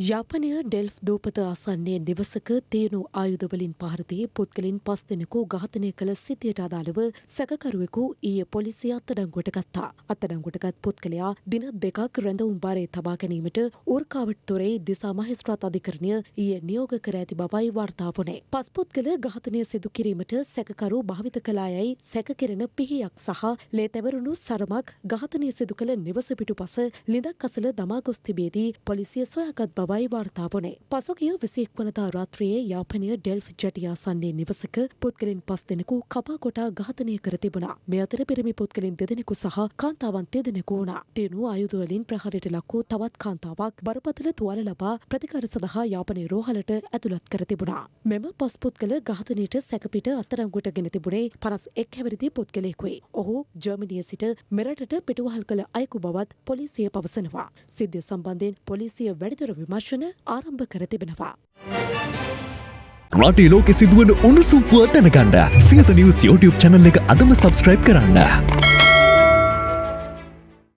යාපනය ඩෙල්ෆ් දූපත ආසන්නේ නිවසක තේනු ආයුධවලින් පහරදී පුද්ගලින් පස් දෙනෙකු ඝාතනය කළ සිතියට අදාළව සැකකරුවෙකු ඊය පොලිසිය අත්තඩංගුවට ගත්තා. අත්තඩංගුවටගත් පුද්ගලයා දින දෙකක් රැඳවුම් බාරය තබා ගැනීමට ඌර්කාවට තොරේ දිසා මහිස්ත්‍රාත් අධිකරණය ඊය නියෝග කර ඇති බවයි වාර්තා වුණේ. පස් පුද්ගල ඝාතනය සිදු කිරීමට සැකකරු භාවිත කලායයි සැකකෙරෙන පිහියක් සහ ලේ තැවරුණු සරමක් ඝාතනය සිදු කළ නිවස පිටුපස ලිඳක් අසල දමා ගොස් තිබේදී පොලිසිය සොයාගත් බවයි වාර්තා වනේ. පසුගිය විසිෙක් වනදා රාත්‍රයේ යාපනය ඩෙල්ෆ් ජටියාසන්නේ නිවසක පුද්ගලින් පස් දෙනෙකු කපා කොටා ඝාතනය කර තිබුණා. මේ අතර පිරිමි පුද්ගලින් දෙදෙනෙකු සහ කාන්තාවන් දෙදෙනෙකු වුණා. තියුණු ආයුධවලින් ප්‍රහාරයට ලක් වූ තවත් කාන්තාවක් බරපතල තුවාල ලබා ප්‍රතිකාර සඳහා යාපනයේ රෝහලට ඇතුළත් කර තිබුණා. මෙම පස් පුද්ගල ඝාතනයට සැකපිට අත්තරංගුවට ගෙන තිබුණේ පනස් එක් හැවිරිදි පුද්ගලයෙකුයි. ඔහු ජර්මනිය සිට මෙරටට පිටුවහල් කළ අයකු බවත් පොලිසිය පවසනවා. සිද්ධිය සම්බන්ධයෙන් පොලිසිය වැඩිදුර විමර්ශන ආරම්භ කර තිබෙනවා. රටේ ලෝකෙ සිදුවන උණුසුම් පුවත් දැනගන්න සියත නිවස් YouTube චැනල් එක අදම සබස්ක්‍රයිබ් කරන්න.